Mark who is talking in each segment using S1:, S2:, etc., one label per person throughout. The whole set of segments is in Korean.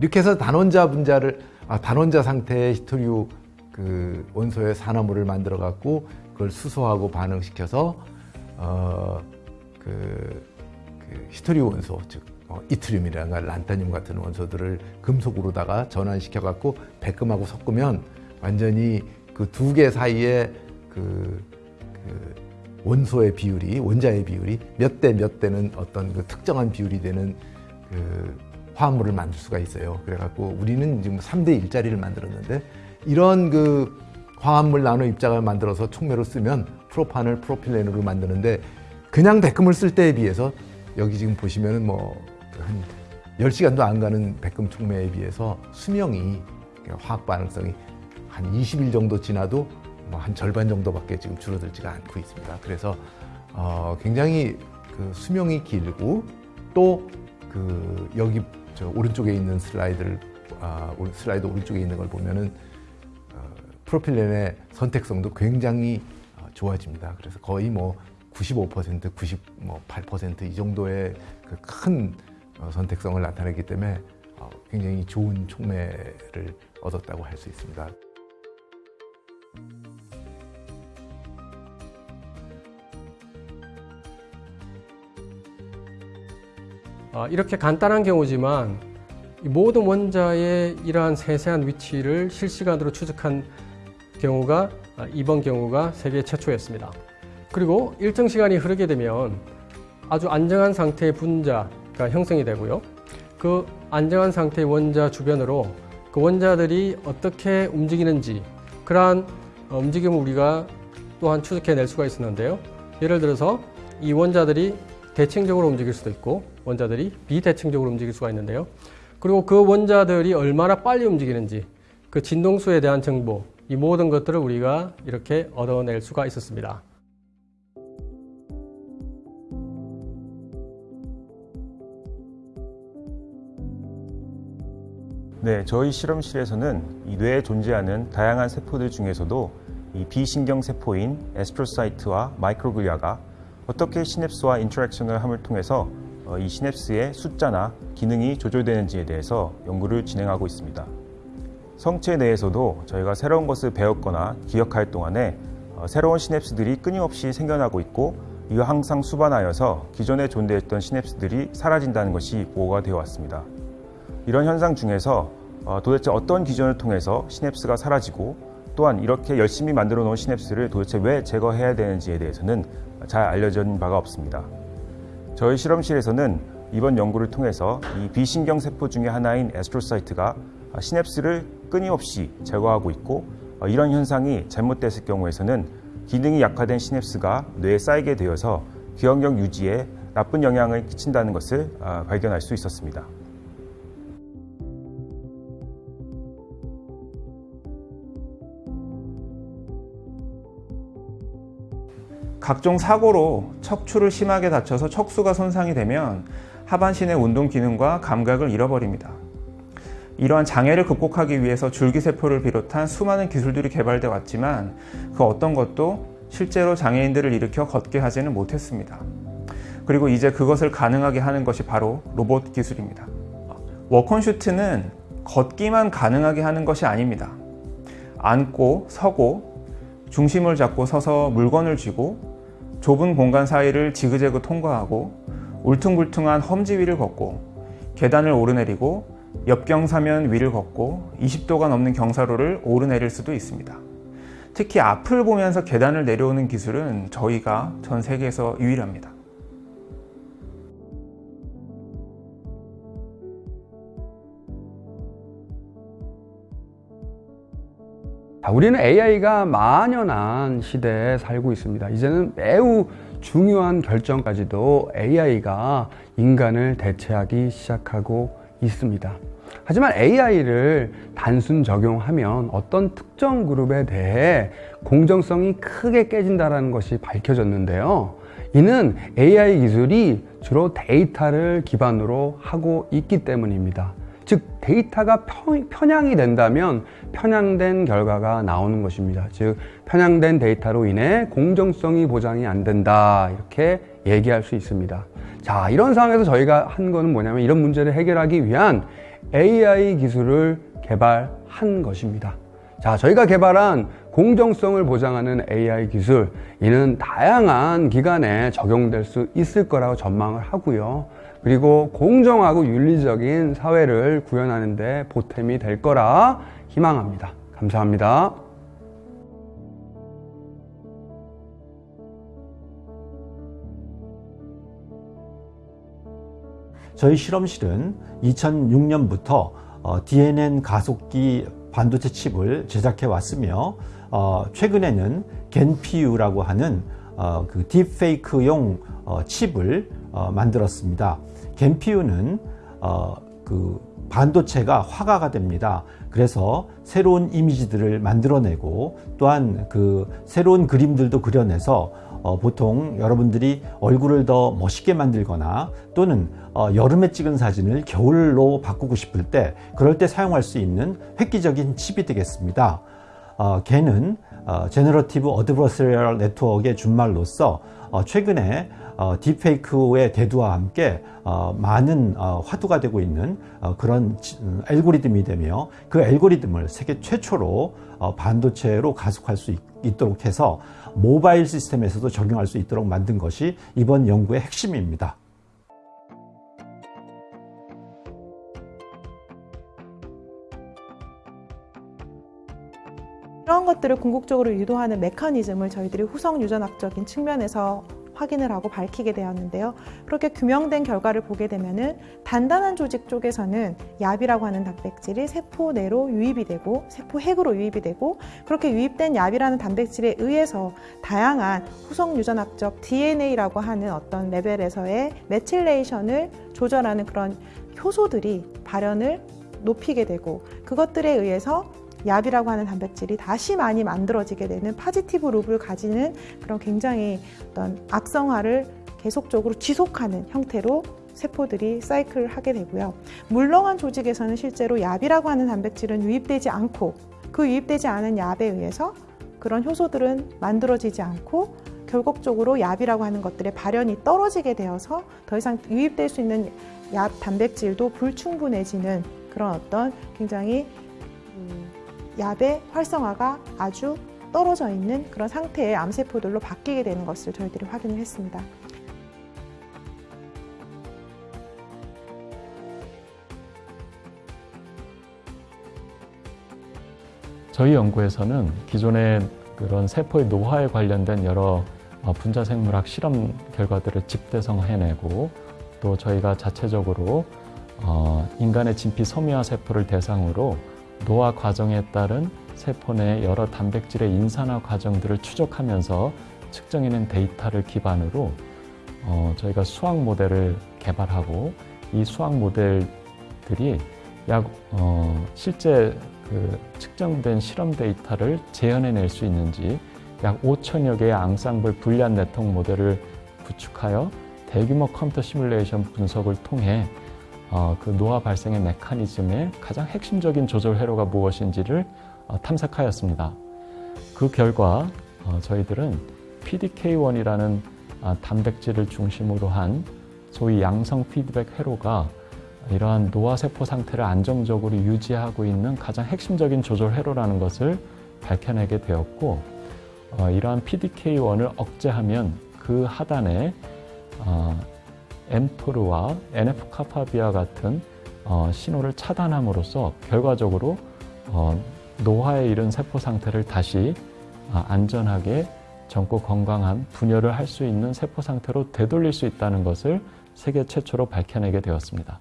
S1: 이렇게 해서 단원자 분자를 아, 단원자 상태의 히토리오 그 원소의 산화물을 만들어 갖고 그걸 수소하고 반응시켜서 어, 그, 그 히토리오 원소 즉 어, 이트륨이라든가 란타늄 같은 원소들을 금속으로다가 전환시켜 갖고 백금하고 섞으면 완전히 그 두 개 사이에 그, 그 원소의 비율이 원자의 비율이 몇 대몇 대는 어떤 그 특정한 비율이 되는 그 화합물을 만들 수가 있어요. 그래갖고 우리는 지금 3대 1짜리를 만들었는데 이런 그 화합물 나노 입자를 만들어서 촉매로 쓰면 프로판을 프로필렌으로 만드는데 그냥 백금을 쓸 때에 비해서 여기 지금 보시면은 뭐한 10시간도 안 가는 백금 촉매에 비해서 수명이 화학 반응성이 한 20일 정도 지나도 뭐 한 절반 정도밖에 지금 줄어들지가 않고 있습니다. 그래서 어 굉장히 그 수명이 길고 또그 여기 저 오른쪽에 있는 슬라이드를 아, 슬라이드 오른쪽에 있는 걸 보면은 어, 프로필렌의 선택성도 굉장히 어, 좋아집니다. 그래서 거의 뭐 95%, 98%이 정도의 그 큰 어, 선택성을 나타내기 때문에 어, 굉장히 좋은 촉매를 얻었다고 할 수 있습니다.
S2: 이렇게 간단한 경우지만 모든 원자의 이러한 세세한 위치를 실시간으로 추적한 경우가 아, 이번 경우가 세계 최초였습니다. 그리고 일정 시간이 흐르게 되면 아주 안정한 상태의 분자가 형성이 되고요. 그 안정한 상태의 원자 주변으로 그 원자들이 어떻게 움직이는지 그러한 어, 움직임을 우리가 또한 추적해낼 수가 있었는데요. 예를 들어서 이 원자들이 대칭적으로 움직일 수도 있고 원자들이 비대칭적으로 움직일 수가 있는데요. 그리고 그 원자들이 얼마나 빨리 움직이는지 그 진동수에 대한 정보 이 모든 것들을 우리가 이렇게 얻어낼 수가 있었습니다.
S3: 네, 저희 실험실에서는 이 뇌에 존재하는 다양한 세포들 중에서도 이 비신경 세포인 astrocyte와 microglia가 어떻게 시냅스와 interaction을 함을 통해서 어, 이 시냅스의 숫자나 기능이 조절되는지에 대해서 연구를 진행하고 있습니다. 성체 내에서도 저희가 새로운 것을 배웠거나 기억할 동안에 어, 새로운 시냅스들이 끊임없이 생겨나고 있고 이와 항상 수반하여서 기존에 존재했던 시냅스들이 사라진다는 것이 보고가 되어 왔습니다. 이런 현상 중에서 어, 도대체 어떤 기전을 통해서 시냅스가 사라지고 또한 이렇게 열심히 만들어 놓은 시냅스를 도대체 왜 제거해야 되는지에 대해서는 잘 알려진 바가 없습니다. 저희 실험실에서는 이번 연구를 통해서 이 비신경 세포 중의 하나인 astrocyte가 시냅스를 끊임없이 제거하고 있고 어, 이런 현상이 잘못됐을 경우에서는 기능이 약화된 시냅스가 뇌에 쌓이게 되어서 기억력 유지에 나쁜 영향을 끼친다는 것을 아, 발견할 수 있었습니다.
S4: 각종 사고로 척추를 심하게 다쳐서 척수가 손상이 되면 하반신의 운동 기능과 감각을 잃어버립니다. 이러한 장애를 극복하기 위해서 줄기세포를 비롯한 수많은 기술들이 개발되어 왔지만 그 어떤 것도 실제로 장애인들을 일으켜 걷게 하지는 못했습니다. 그리고 이제 그것을 가능하게 하는 것이 바로 로봇 기술입니다. 워컨슈트는 걷기만 가능하게 하는 것이 아닙니다. 앉고 서고 중심을 잡고 서서 물건을 쥐고 좁은 공간 사이를 지그재그 통과하고 울퉁불퉁한 험지 위를 걷고 계단을 오르내리고 역경사면 위를 걷고 20도가 넘는 경사로를 오르내릴 수도 있습니다. 특히 앞을 보면서 계단을 내려오는 기술은 저희가 전 세계에서 유일합니다.
S5: 우리는 AI가 만연한 시대에 살고 있습니다. 이제는 매우 중요한 결정까지도 AI가 인간을 대체하기 시작하고 있습니다. 하지만 AI를 단순 적용하면 어떤 특정 그룹에 대해 공정성이 크게 깨진다는 것이 밝혀졌는데요. 이는 AI 기술이 주로 데이터를 기반으로 하고 있기 때문입니다. 즉 데이터가 편향이 된다면 편향된 결과가 나오는 것입니다. 즉 편향된 데이터로 인해 공정성이 보장이 안 된다 이렇게 얘기할 수 있습니다. 자 이런 상황에서 저희가 한 거는 뭐냐면 이런 문제를 해결하기 위한 AI 기술을 개발한 것입니다. 자, 저희가 개발한 공정성을 보장하는 AI 기술, 이는 다양한 기관에 적용될 수 있을 거라고 전망을 하고요. 그리고 공정하고 윤리적인 사회를 구현하는 데 보탬이 될 거라 희망합니다. 감사합니다.
S6: 저희 실험실은 2006년부터 어, DNN 가속기 반도체 칩을 제작해 왔으며 어, 최근에는 겐피유라고 하는 어, 그 딥페이크용 어, 칩을 어, 만들었습니다. 겐피유는 어, 그 반도체가 화가가 됩니다. 그래서 새로운 이미지들을 만들어내고 또한 그 새로운 그림들도 그려내서 어, 보통 여러분들이 얼굴을 더 멋있게 만들거나 또는 어, 여름에 찍은 사진을 겨울로 바꾸고 싶을 때 그럴 때 사용할 수 있는 획기적인 칩이 되겠습니다. 어, GAN은 어, Generative Adversarial Network의 준말로서 어, 최근에 어, 딥페이크의 대두와 함께 어, 많은 어, 화두가 되고 있는 어, 그런 지- 음, 알고리즘이 되며 그 알고리즘을 세계 최초로 어, 반도체로 가속할 수 있, 있도록 해서 모바일 시스템에서도 적용할 수 있도록 만든 것이 이번 연구의 핵심입니다.
S7: 이런 것들을 궁극적으로 유도하는 메커니즘을 저희들이 후성 유전학적인 측면에서 확인을 하고 밝히게 되었는데요. 그렇게 규명된 결과를 보게 되면 은 단단한 조직 쪽에서는 YAP이라고 하는 단백질이 세포 내로 유입이 되고 세포 핵으로 유입이 되고 그렇게 유입된 YAP이라는 단백질에 의해서 다양한 후성 유전학적 DNA라고 하는 어떤 레벨에서의 methylation을 조절하는 그런 효소들이 발현을 높이게 되고 그것들에 의해서 얍이라고 하는 단백질이 다시 많이 만들어지게 되는 파지티브 룹을 가지는 그런 굉장히 어떤 악성화를 계속적으로 지속하는 형태로 세포들이 사이클을 하게 되고요. 물렁한 조직에서는 실제로 얍이라고 하는 단백질은 유입되지 않고 그 유입되지 않은 얍에 의해서 그런 효소들은 만들어지지 않고 결국적으로 얍이라고 하는 것들의 발현이 떨어지게 되어서 더 이상 유입될 수 있는 얍 단백질도 불충분해지는 그런 어떤 굉장히 음, 얍의 활성화가 아주 떨어져 있는 그런 상태의 암세포들로 바뀌게 되는 것을 저희들이 확인을 했습니다.
S8: 저희 연구에서는 기존의 그런 세포의 노화에 관련된 여러 어, 분자 생물학 실험 결과들을 집대성해내고 또 저희가 자체적으로 어, 인간의 진피 섬유화 세포를 대상으로 노화 과정에 따른 세포 내 여러 단백질의 인산화 과정들을 추적하면서 측정해낸 데이터를 기반으로 어, 저희가 수학 모델을 개발하고 이 수학 모델들이 약 어, 실제 그 측정된 실험 데이터를 재현해낼 수 있는지 약 5천여 개의 앙상블 Boolean 네트워크 모델을 구축하여 대규모 컴퓨터 시뮬레이션 분석을 통해 어, 그 노화 발생의 메커니즘의 가장 핵심적인 조절 회로가 무엇인지를 어, 탐색하였습니다. 그 결과 어, 저희들은 PDK1이라는 아, 단백질을 중심으로 한 소위 양성 피드백 회로가 이러한 노화세포 상태를 안정적으로 유지하고 있는 가장 핵심적인 조절 회로라는 것을 밝혀내게 되었고 어, 이러한 PDK1을 억제하면 그 하단에 어, 엠토르와 NF-카파비와 같은 어, 신호를 차단함으로써 결과적으로 어, 노화에 이른 세포 상태를 다시 아, 안전하게 젊고 건강한 분열을 할 수 있는 세포 상태로 되돌릴 수 있다는 것을 세계 최초로 밝혀내게 되었습니다.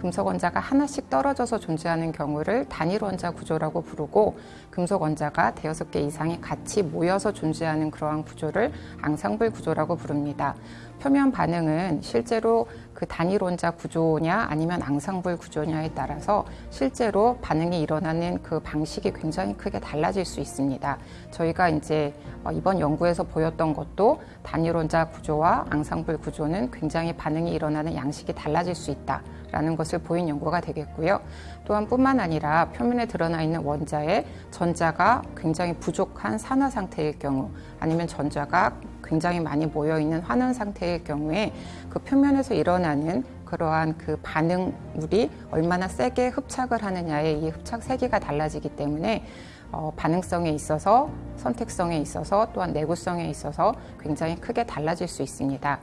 S9: 금속 원자가 하나씩 떨어져서 존재하는 경우를 단일 원자 구조라고 부르고 금속 원자가 대여섯 개 이상이 같이 모여서 존재하는 그러한 구조를 앙상블 구조라고 부릅니다. 표면 반응은 실제로 그 단일 원자 구조냐 아니면 앙상블 구조냐에 따라서 실제로 반응이 일어나는 그 방식이 굉장히 크게 달라질 수 있습니다. 저희가 이제 어, 이번 연구에서 보였던 것도 단일 원자 구조와 앙상블 구조는 굉장히 반응이 일어나는 양식이 달라질 수 있다 라는 것을 보인 연구가 되겠고요. 또한 뿐만 아니라 표면에 드러나 있는 원자의 전자가 굉장히 부족한 산화 상태일 경우 아니면 전자가 굉장히 많이 모여 있는 환원 상태일 경우에 그 표면에서 일어나는 그러한 그 반응물이 얼마나 세게 흡착을 하느냐에 이 흡착 세기가 달라지기 때문에 어, 반응성에 있어서 선택성에 있어서 또한 내구성에 있어서 굉장히 크게 달라질 수 있습니다.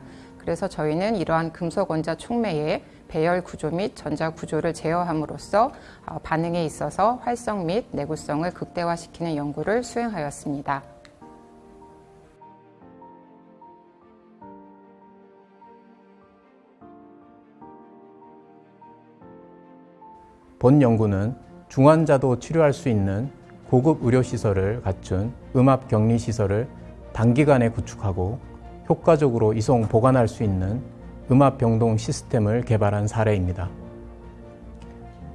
S9: 그래서 저희는 이러한 금속 원자 촉매의 배열 구조 및 전자 구조를 제어함으로써 어, 반응에 있어서 활성 및 내구성을 극대화시키는 연구를 수행하였습니다.
S10: 본 연구는 중환자도 치료할 수 있는 고급 의료시설을 갖춘 음압 격리시설을 단기간에 구축하고 효과적으로 이송 보관할 수 있는 음압 병동 시스템을 개발한 사례입니다.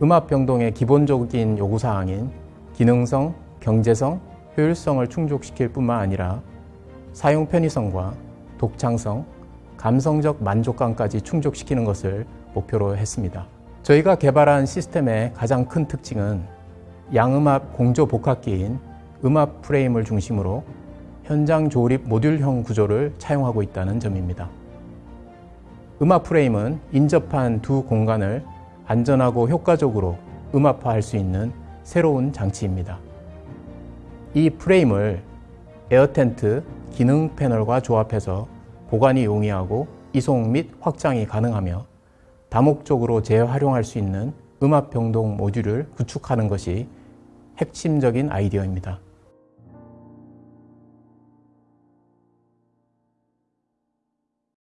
S10: 음압 병동의 기본적인 요구사항인 기능성, 경제성, 효율성을 충족시킬 뿐만 아니라 사용 편의성과 독창성, 감성적 만족감까지 충족시키는 것을 목표로 했습니다. 저희가 개발한 시스템의 가장 큰 특징은 양음압 공조 복합기인 음압 프레임을 중심으로 현장 조립 모듈형 구조를 차용하고 있다는 점입니다. 음압 프레임은 인접한 두 공간을 안전하고 효과적으로 음압화할 수 있는 새로운 장치입니다. 이 프레임을 에어텐트 기능 패널과 조합해서 보관이 용이하고 이송 및 확장이 가능하며 다목적으로 재활용할 수 있는 음압 병동 모듈을 구축하는 것이 핵심적인 아이디어입니다.